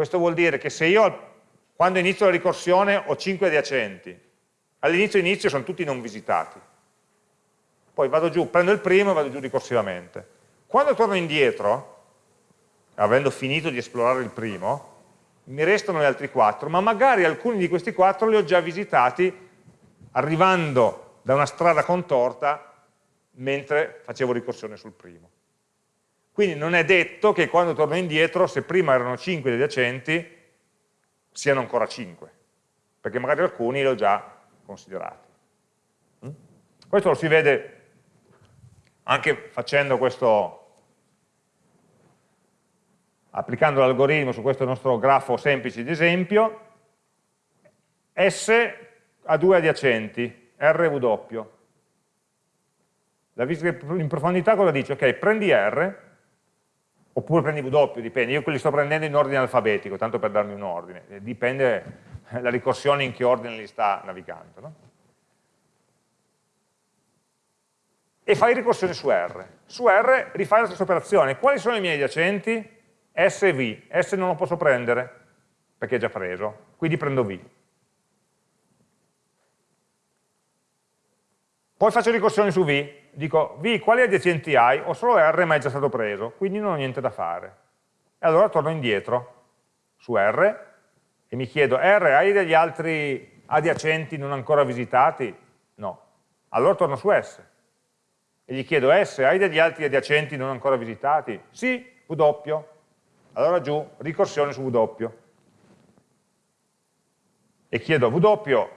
Questo vuol dire che se io quando inizio la ricorsione ho 5 adiacenti, all'inizio inizio sono tutti non visitati, poi vado giù, prendo il primo e vado giù ricorsivamente. Quando torno indietro, avendo finito di esplorare il primo, mi restano gli altri quattro, ma magari alcuni di questi quattro li ho già visitati arrivando da una strada contorta mentre facevo ricorsione sul primo. Quindi non è detto che quando torno indietro, se prima erano 5 gli adiacenti, siano ancora 5, perché magari alcuni li ho già considerati. Mm? Questo lo si vede anche facendo questo, applicando l'algoritmo su questo nostro grafo semplice di esempio, S ha due adiacenti, R e W. La visita in profondità cosa dice? Ok, prendi R, oppure prendi W, dipende, io quelli sto prendendo in ordine alfabetico, tanto per darmi un ordine, dipende la ricorsione in che ordine li sta navigando. No? E fai ricorsione su R. Su R rifai la stessa operazione. Quali sono i miei adiacenti? S e V. S non lo posso prendere, perché è già preso, quindi prendo V. Poi faccio ricorsione su V, dico V quali adiacenti hai? Ho solo R ma è già stato preso, quindi non ho niente da fare. E allora torno indietro su R e mi chiedo R hai degli altri adiacenti non ancora visitati? No. Allora torno su S e gli chiedo S hai degli altri adiacenti non ancora visitati? Sì, W. Allora giù, ricorsione su W. E chiedo W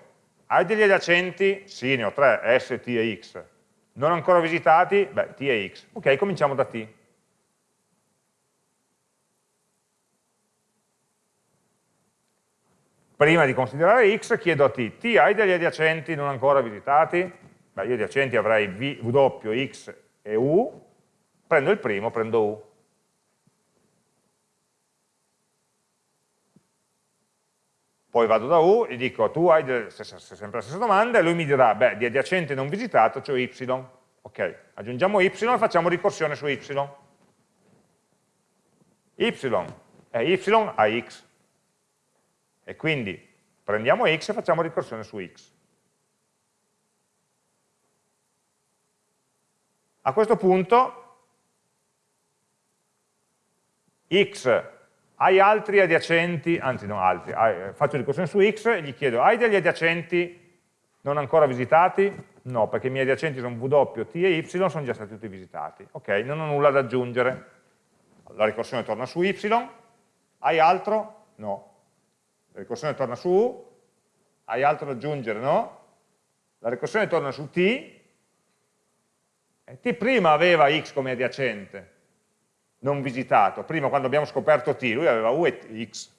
hai degli adiacenti? Sì, ne ho tre, S, T e X. Non ancora visitati? Beh, T e X. Ok, cominciamo da T. Prima di considerare X chiedo a T, T hai degli adiacenti non ancora visitati? Beh, io adiacenti avrei v, W, X e U, prendo il primo, prendo U. poi vado da U e dico tu hai sempre la stessa domanda e lui mi dirà, beh, di adiacente non visitato c'è y, ok, aggiungiamo y e facciamo ricorsione su y. y è y a x, e quindi prendiamo x e facciamo ricorsione su x. A questo punto x hai altri adiacenti, anzi no altri, hai, faccio ricorsione su x e gli chiedo, hai degli adiacenti non ancora visitati? No, perché i miei adiacenti sono W, T e Y, sono già stati tutti visitati. Ok, non ho nulla da aggiungere. La ricorsione torna su Y, hai altro? No. La ricorsione torna su U, hai altro da aggiungere? No. La ricorsione torna su T, e T prima aveva X come adiacente, non visitato. Prima quando abbiamo scoperto t, lui aveva u e x.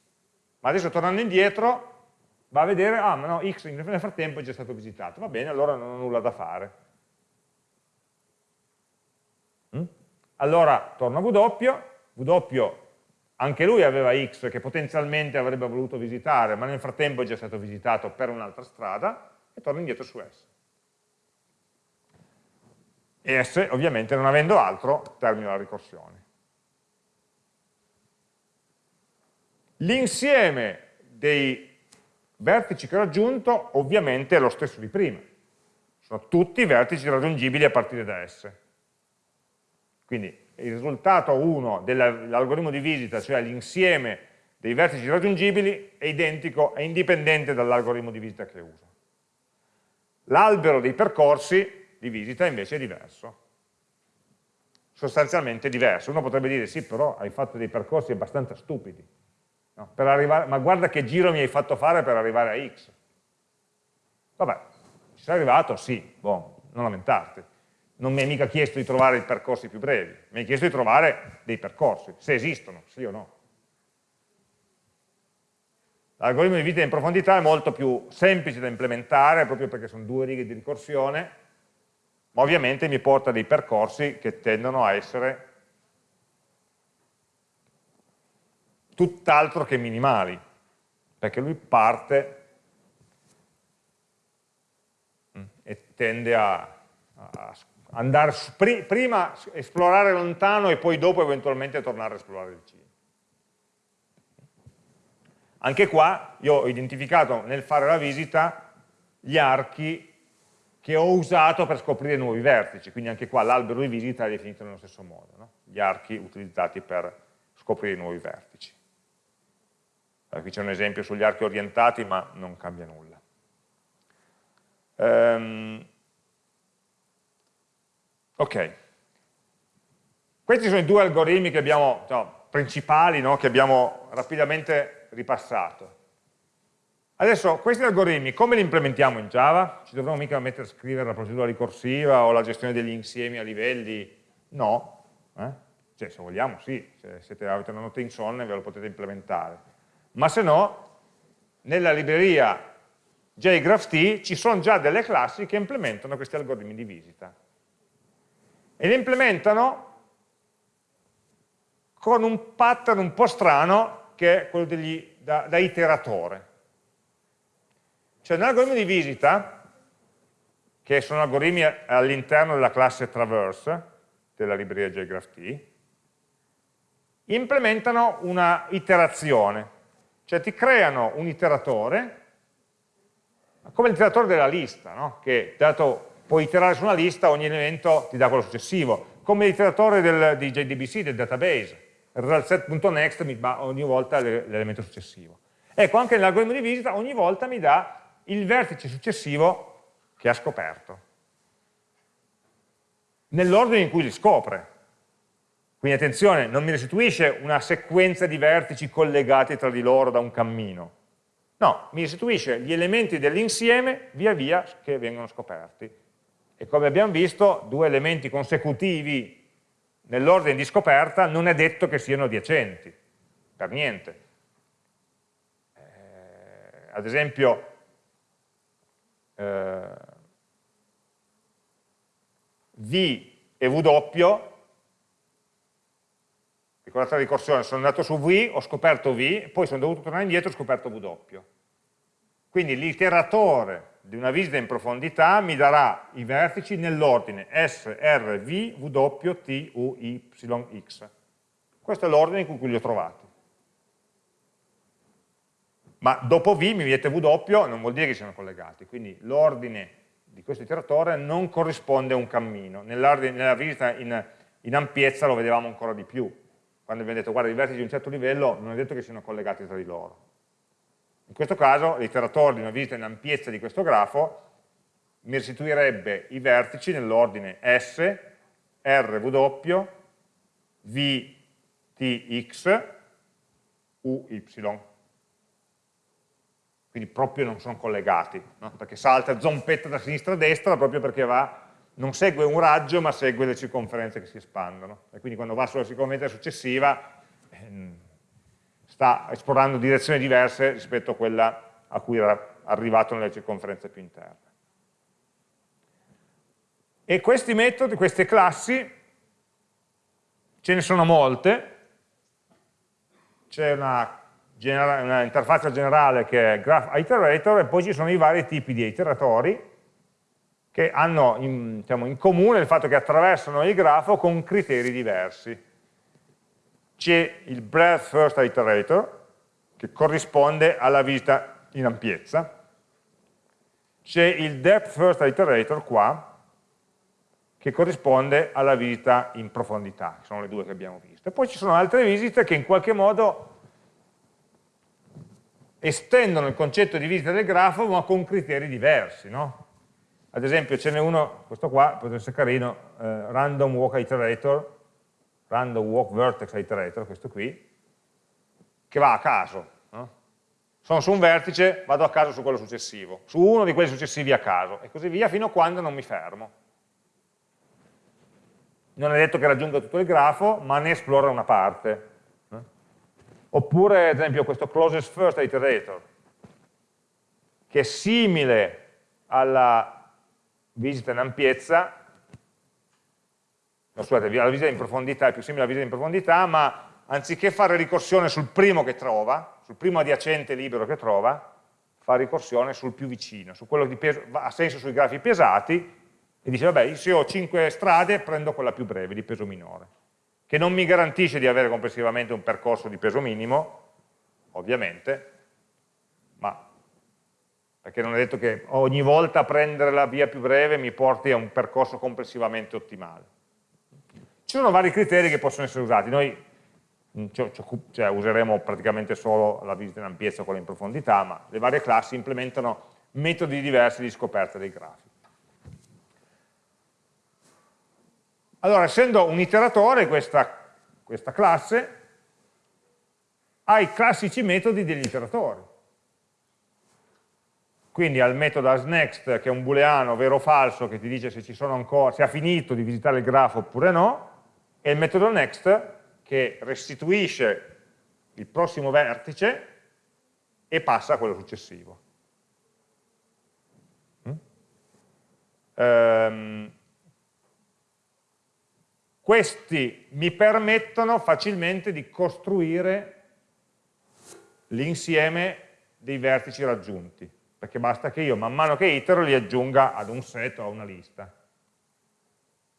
Ma adesso tornando indietro va a vedere, ah ma no, x nel frattempo è già stato visitato. Va bene, allora non ho nulla da fare. Mm? Allora torno a w, w anche lui aveva x che potenzialmente avrebbe voluto visitare, ma nel frattempo è già stato visitato per un'altra strada, e torno indietro su S. E S, ovviamente, non avendo altro, termina la ricorsione. L'insieme dei vertici che ho raggiunto ovviamente è lo stesso di prima. Sono tutti vertici raggiungibili a partire da S. Quindi il risultato 1 dell'algoritmo di visita, cioè l'insieme dei vertici raggiungibili, è identico, è indipendente dall'algoritmo di visita che uso. L'albero dei percorsi di visita invece è diverso. Sostanzialmente diverso. Uno potrebbe dire, sì, però hai fatto dei percorsi abbastanza stupidi No, arrivare, ma guarda che giro mi hai fatto fare per arrivare a x. Vabbè, ci sei arrivato? Sì, boh, non lamentarti. Non mi hai mica chiesto di trovare i percorsi più brevi, mi hai chiesto di trovare dei percorsi, se esistono, sì o no. L'algoritmo di vita in profondità è molto più semplice da implementare, proprio perché sono due righe di ricorsione, ma ovviamente mi porta dei percorsi che tendono a essere tutt'altro che minimali, perché lui parte mm, e tende a, a andare su, prima esplorare lontano e poi dopo eventualmente tornare a esplorare vicino. Anche qua io ho identificato nel fare la visita gli archi che ho usato per scoprire nuovi vertici, quindi anche qua l'albero di visita è definito nello stesso modo, no? gli archi utilizzati per scoprire nuovi vertici. Qui c'è un esempio sugli archi orientati, ma non cambia nulla. Um, ok. Questi sono i due algoritmi che abbiamo, no, principali no, che abbiamo rapidamente ripassato. Adesso questi algoritmi come li implementiamo in Java? Ci dovremmo mica mettere a scrivere la procedura ricorsiva o la gestione degli insiemi a livelli? No. Eh? Cioè, se vogliamo, sì, se siete, avete una nota insonne ve lo potete implementare. Ma se no, nella libreria JGraphT ci sono già delle classi che implementano questi algoritmi di visita. E li implementano con un pattern un po' strano che è quello degli, da, da iteratore. Cioè nell'algoritmo di visita, che sono algoritmi all'interno della classe traverse della libreria JGraphT, implementano una iterazione, cioè ti creano un iteratore, come l'iteratore della lista, no? che dato puoi iterare su una lista, ogni elemento ti dà quello successivo, come l'iteratore di JDBC, del database, resultset.next mi dà ogni volta l'elemento successivo. Ecco, anche nell'algoritmo di visita ogni volta mi dà il vertice successivo che ha scoperto, nell'ordine in cui li scopre. Quindi attenzione, non mi restituisce una sequenza di vertici collegati tra di loro da un cammino. No, mi restituisce gli elementi dell'insieme via via che vengono scoperti. E come abbiamo visto, due elementi consecutivi nell'ordine di scoperta non è detto che siano adiacenti, per niente. Eh, ad esempio, eh, V e W, ricordate la ricorsione, sono andato su V, ho scoperto V, poi sono dovuto tornare indietro e ho scoperto W. Quindi l'iteratore di una visita in profondità mi darà i vertici nell'ordine S, R, V, W, T, U, Y, X. Questo è l'ordine in cui li ho trovati. Ma dopo V mi mette W non vuol dire che siano collegati, quindi l'ordine di questo iteratore non corrisponde a un cammino. Nella visita in, in ampiezza lo vedevamo ancora di più. Quando abbiamo detto guarda i vertici di un certo livello non è detto che siano collegati tra di loro. In questo caso l'iteratore di una visita in ampiezza di questo grafo mi restituirebbe i vertici nell'ordine S, RW, VTX, UY. Quindi proprio non sono collegati, no? perché salta zompetta da sinistra a destra proprio perché va, non segue un raggio ma segue le circonferenze che si espandono. E quindi quando va sulla circonferenza successiva ehm, sta esplorando direzioni diverse rispetto a quella a cui era arrivato nelle circonferenze più interne. E questi metodi, queste classi, ce ne sono molte, c'è una, una, interfaccia generale che è Graph Iterator e poi ci sono i vari tipi di iteratori che hanno in, diciamo, in comune il fatto che attraversano il grafo con criteri diversi c'è il breadth first iterator, che corrisponde alla visita in ampiezza, c'è il depth first iterator qua, che corrisponde alla visita in profondità, che sono le due che abbiamo visto. E poi ci sono altre visite che in qualche modo estendono il concetto di visita del grafo, ma con criteri diversi. No? Ad esempio ce n'è uno, questo qua, potrebbe essere carino, eh, random walk iterator, random walk vertex iterator, questo qui, che va a caso. No? Sono su un vertice, vado a caso su quello successivo, su uno di quelli successivi a caso, e così via fino a quando non mi fermo. Non è detto che raggiunga tutto il grafo, ma ne esplora una parte. Oppure, ad esempio, questo closest first iterator, che è simile alla visita in ampiezza, no, scusate, la visita in profondità è più simile alla visita in profondità, ma anziché fare ricorsione sul primo che trova, sul primo adiacente libero che trova, fa ricorsione sul più vicino, su quello che peso, ha senso sui grafi pesati, e dice, vabbè, se ho 5 strade, prendo quella più breve, di peso minore, che non mi garantisce di avere complessivamente un percorso di peso minimo, ovviamente, perché non è detto che ogni volta prendere la via più breve mi porti a un percorso complessivamente ottimale. Ci sono vari criteri che possono essere usati, noi mm, cioè, useremo praticamente solo la visita in ampiezza o quella in profondità, ma le varie classi implementano metodi diversi di scoperta dei grafi. Allora, essendo un iteratore, questa, questa classe ha i classici metodi degli iteratori quindi al metodo asNext che è un booleano vero o falso che ti dice se, ancora, se ha finito di visitare il grafo oppure no, e il metodo next che restituisce il prossimo vertice e passa a quello successivo. Mm? Um, questi mi permettono facilmente di costruire l'insieme dei vertici raggiunti perché basta che io man mano che itero li aggiunga ad un set o a una lista.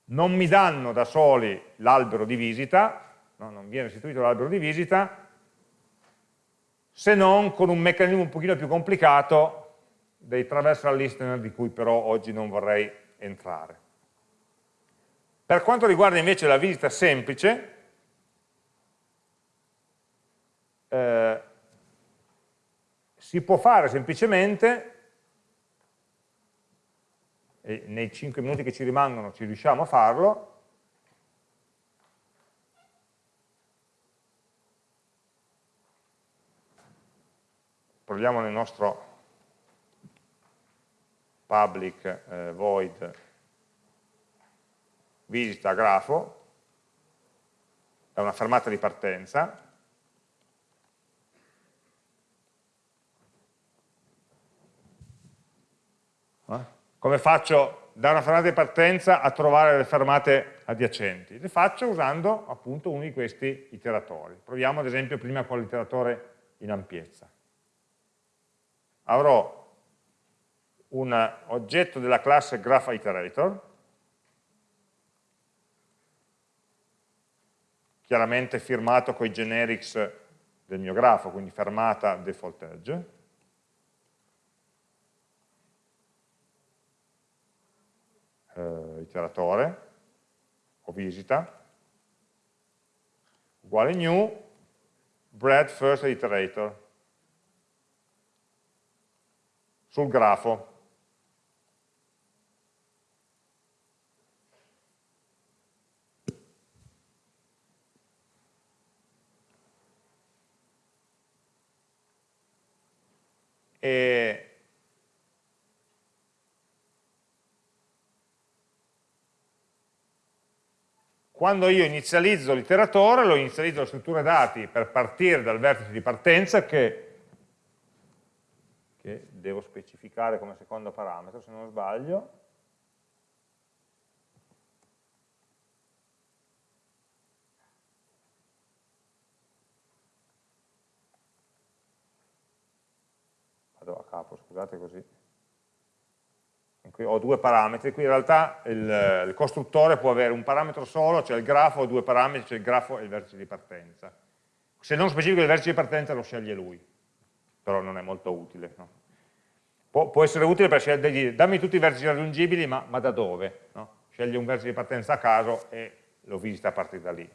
Non mi danno da soli l'albero di visita, no, non viene restituito l'albero di visita, se non con un meccanismo un pochino più complicato dei traversal listener di cui però oggi non vorrei entrare. Per quanto riguarda invece la visita semplice, eh, si può fare semplicemente, e nei 5 minuti che ci rimangono ci riusciamo a farlo, proviamo nel nostro public eh, void visita grafo, è una fermata di partenza, Come faccio da una fermata di partenza a trovare le fermate adiacenti? Le faccio usando appunto uno di questi iteratori. Proviamo ad esempio prima con l'iteratore in ampiezza. Avrò un oggetto della classe GraphIterator, chiaramente firmato con i generics del mio grafo, quindi fermata default edge, eh, iteratore o visita uguale new bread first iterator sul grafo. E Quando io inizializzo l'iteratore, lo inizializzo la struttura dati per partire dal vertice di partenza che, che devo specificare come secondo parametro, se non sbaglio. A capo, scusate così ho due parametri, qui in realtà il, il, costruttore può avere un parametro solo, cioè il grafo, due parametri, cioè il grafo e il vertice di partenza. Se non specifico il vertice di partenza lo sceglie lui, però non è molto utile. No? Può, può, essere utile per scegliere, dammi tutti i vertici raggiungibili, ma, ma da dove? No? Sceglie un vertice di partenza a caso e lo visita a partire da lì.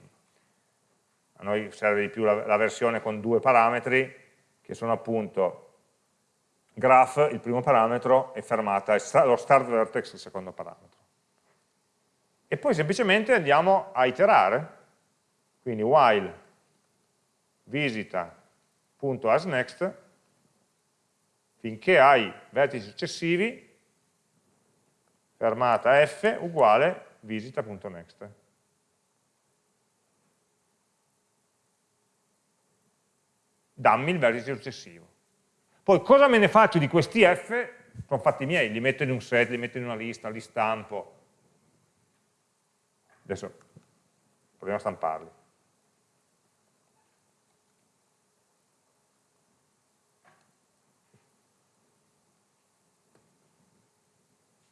A noi serve di più la, la versione con due parametri, che sono appunto graph, il primo parametro, è fermata, lo start vertex, il secondo parametro. E poi semplicemente andiamo a iterare, quindi while visita.asNext, finché hai vertici successivi, fermata f uguale visita.next. Dammi il vertice successivo. Poi cosa me ne faccio di questi f? Sono fatti miei, li metto in un set, li metto in una lista, li stampo. Adesso proviamo a stamparli.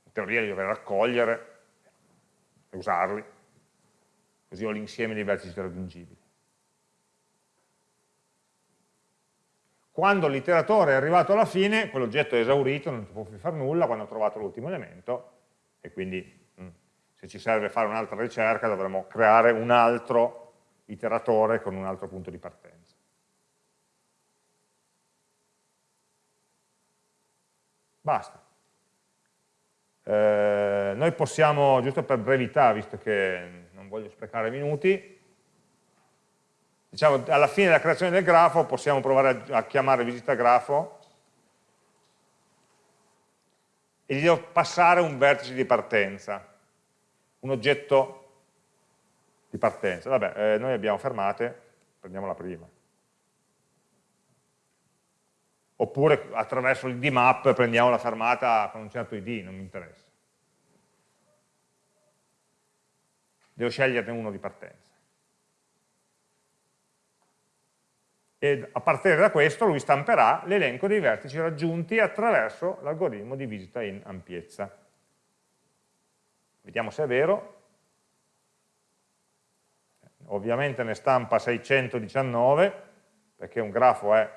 In teoria li dovrei raccogliere e usarli, così ho l'insieme dei vertici raggiungibili. Quando l'iteratore è arrivato alla fine, quell'oggetto è esaurito, non può più fare nulla quando ha trovato l'ultimo elemento, e quindi mm, se ci serve fare un'altra ricerca dovremo creare un altro iteratore con un altro punto di partenza. Basta. Eh, noi possiamo, giusto per brevità, visto che non voglio sprecare minuti, diciamo alla fine della creazione del grafo possiamo provare a, a chiamare visita grafo e gli devo passare un vertice di partenza, un oggetto di partenza. Vabbè, eh, noi abbiamo fermate, prendiamola prima. Oppure attraverso il dmap prendiamo la fermata con un certo id, non mi interessa. Devo sceglierne uno di partenza. E a partire da questo lui stamperà l'elenco dei vertici raggiunti attraverso l'algoritmo di visita in ampiezza. Vediamo se è vero. Ovviamente ne stampa 619, perché un grafo è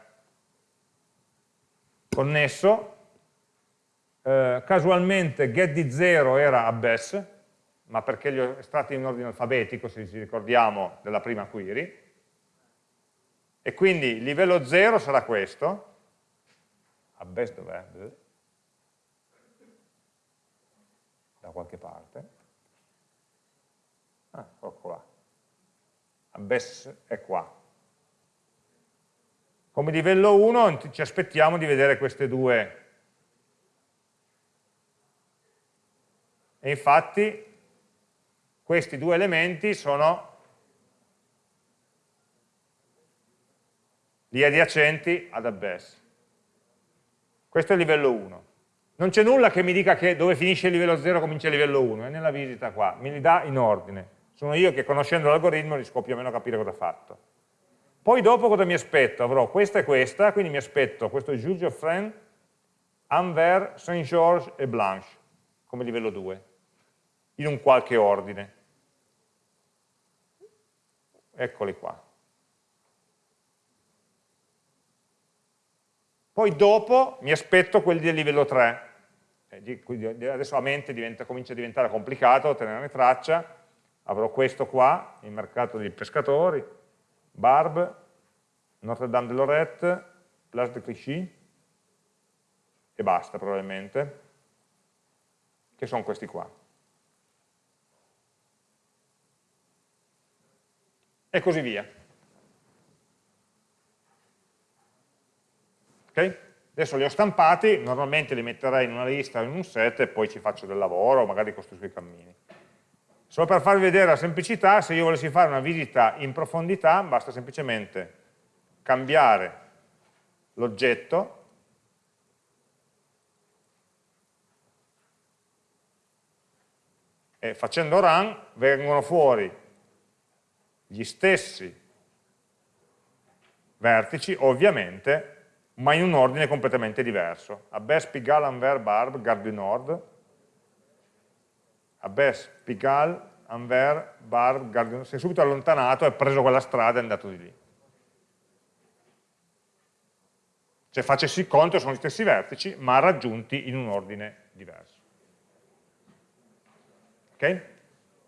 connesso. Eh, casualmente get di 0 era abbess, ma perché li ho estratti in ordine alfabetico, se ci ricordiamo, della prima query e quindi il livello 0 sarà questo, abbes dov'è? Da qualche parte. Ah, ecco là. Abbes è qua. Come livello 1 ci aspettiamo di vedere queste due. E infatti questi due elementi sono gli adiacenti ad abbess. Questo è il livello 1. Non c'è nulla che mi dica che dove finisce il livello 0 comincia il livello 1, è nella visita qua, me li dà in ordine. Sono io che conoscendo l'algoritmo riesco più o meno a capire cosa ha fatto. Poi dopo cosa mi aspetto? Avrò questa e questa, quindi mi aspetto questo Juge of Friend, Anver, Saint George e Blanche, come livello 2, in un qualche ordine. Eccoli qua. Poi dopo mi aspetto quelli del livello 3, eh, adesso a mente diventa, comincia a diventare complicato tenerne traccia, avrò questo qua, il mercato dei pescatori, Barb, Notre Dame de Lorette, Place de Clichy, e basta probabilmente, che sono questi qua. E così via. Okay? Adesso li ho stampati, normalmente li metterei in una lista o in un set e poi ci faccio del lavoro, magari costruisco i cammini. Solo per farvi vedere la semplicità, se io volessi fare una visita in profondità, basta semplicemente cambiare l'oggetto e facendo run vengono fuori gli stessi vertici, ovviamente, ma in un ordine completamente diverso. Abbes, Pigalle, Anver, Barb, Gare du Nord, Abbes, Pigalle, Anver, Barb, Gare du Nord, si è subito allontanato, ha preso quella strada e è andato di lì. Cioè facessi il conto, sono gli stessi vertici, ma raggiunti in un ordine diverso. Ok?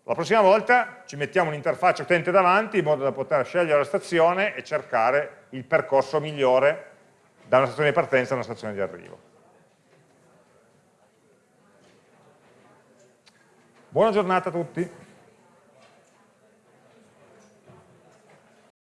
La prossima volta ci mettiamo un'interfaccia utente davanti in modo da poter scegliere la stazione e cercare il percorso migliore da una stazione di partenza a una stazione di arrivo. Buona giornata a tutti.